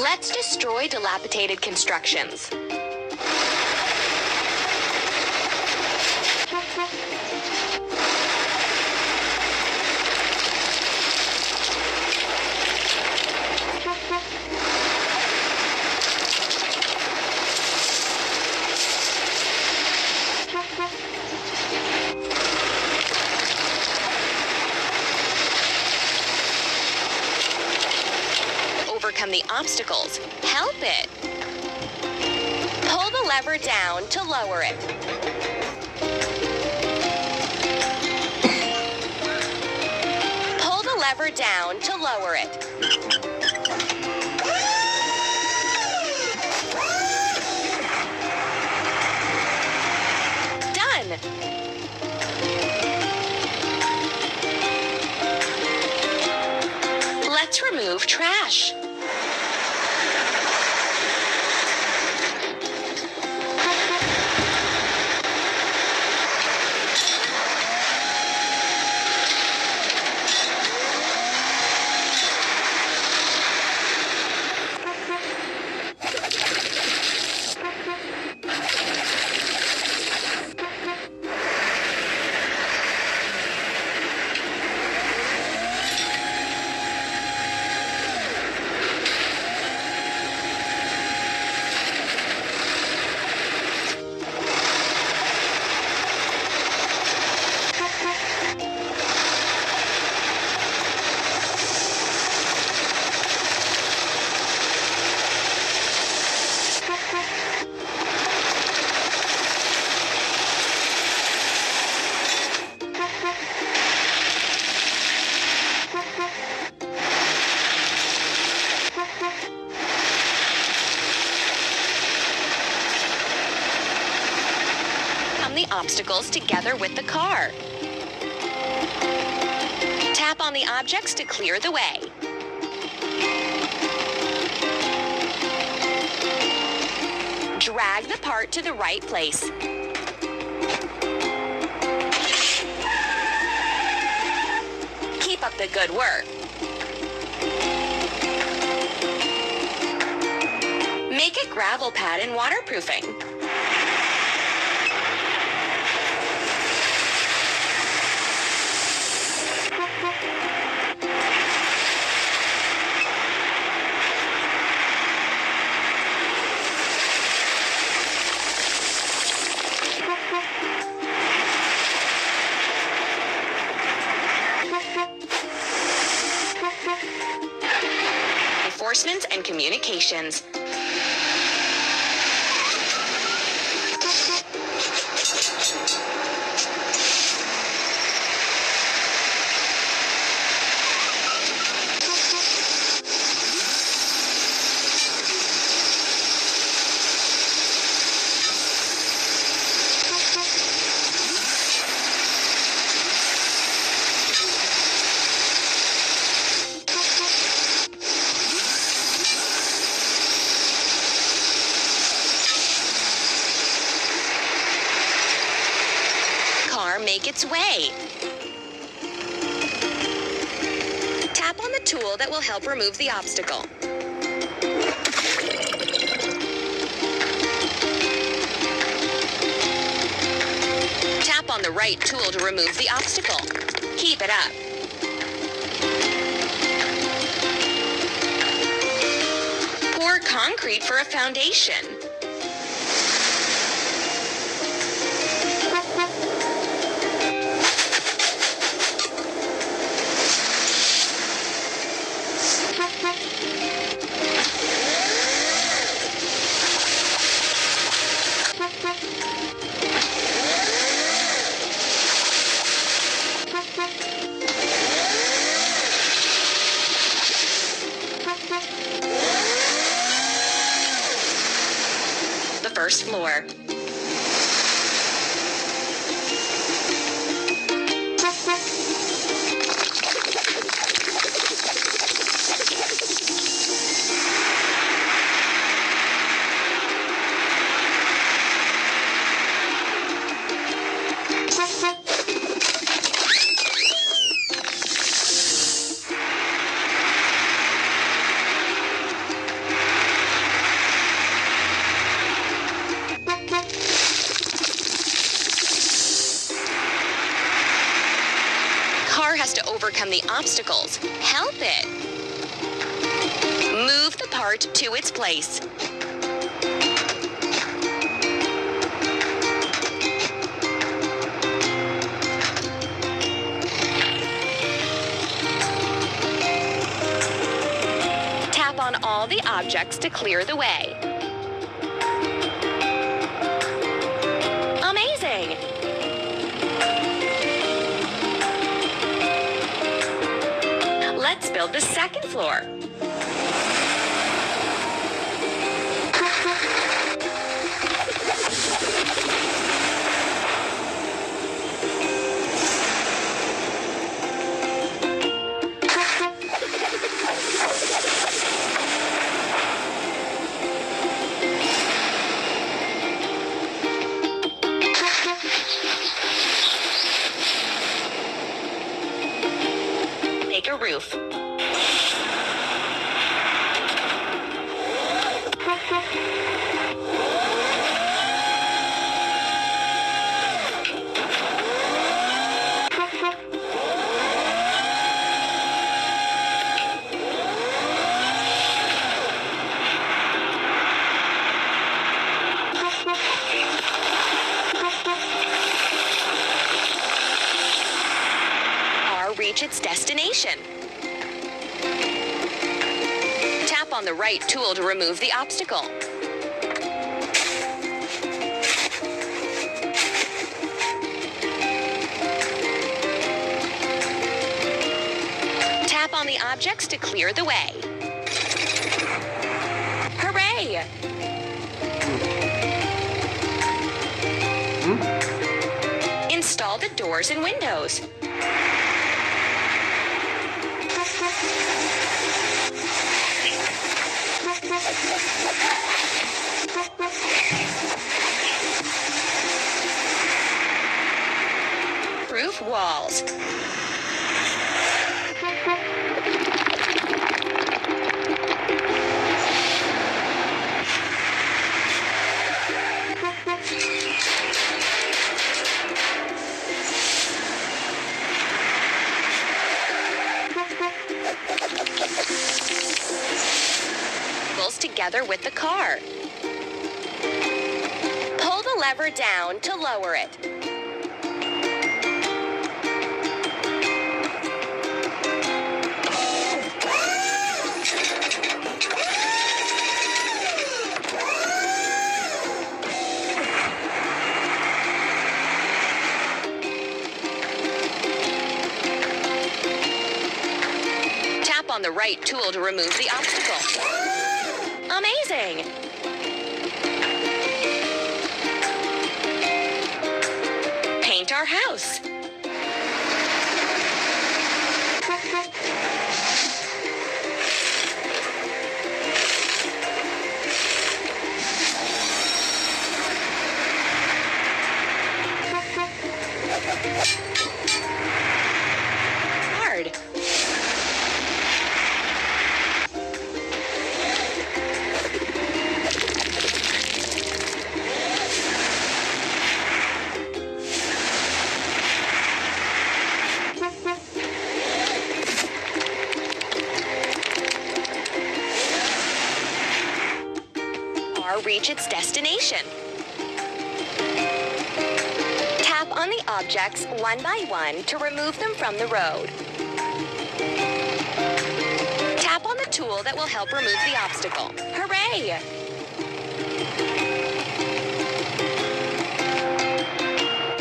Let's destroy dilapidated constructions. Overcome the obstacles. Help it. Pull the lever down to lower it. Pull the lever down to lower it. Done. Let's remove trash. Obstacles together with the car. Tap on the objects to clear the way. Drag the part to the right place. Keep up the good work. Make a gravel pad in waterproofing. Enforcement and communications. Car make its way. Tap on the tool that will help remove the obstacle. Tap on the right tool to remove the obstacle. Keep it up. Pour concrete for a foundation. First floor. Overcome the obstacles. Help it. Move the part to its place. Tap on all the objects to clear the way. Let's build the second floor. Roof. Reach its destination. Tap on the right tool to remove the obstacle. Tap on the objects to clear the way. Hooray! Hmm? Install the doors and windows. Roof walls. Together with the car. Pull the lever down to lower it. Tap on the right tool to remove the obstacle. Paint our house. Hard. R reach its destination. Tap on the objects one by one to remove them from the road. Tap on the tool that will help remove the obstacle. Hooray!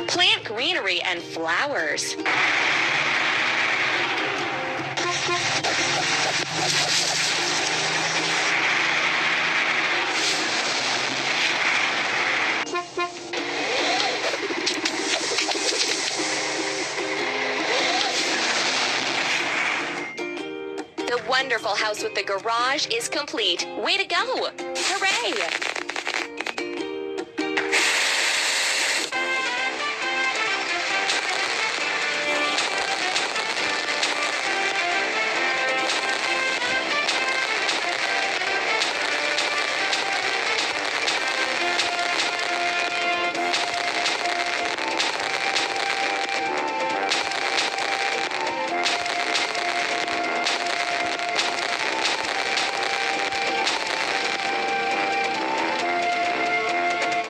Plant greenery and flowers. Wonderful house with the garage is complete. Way to go! Hooray!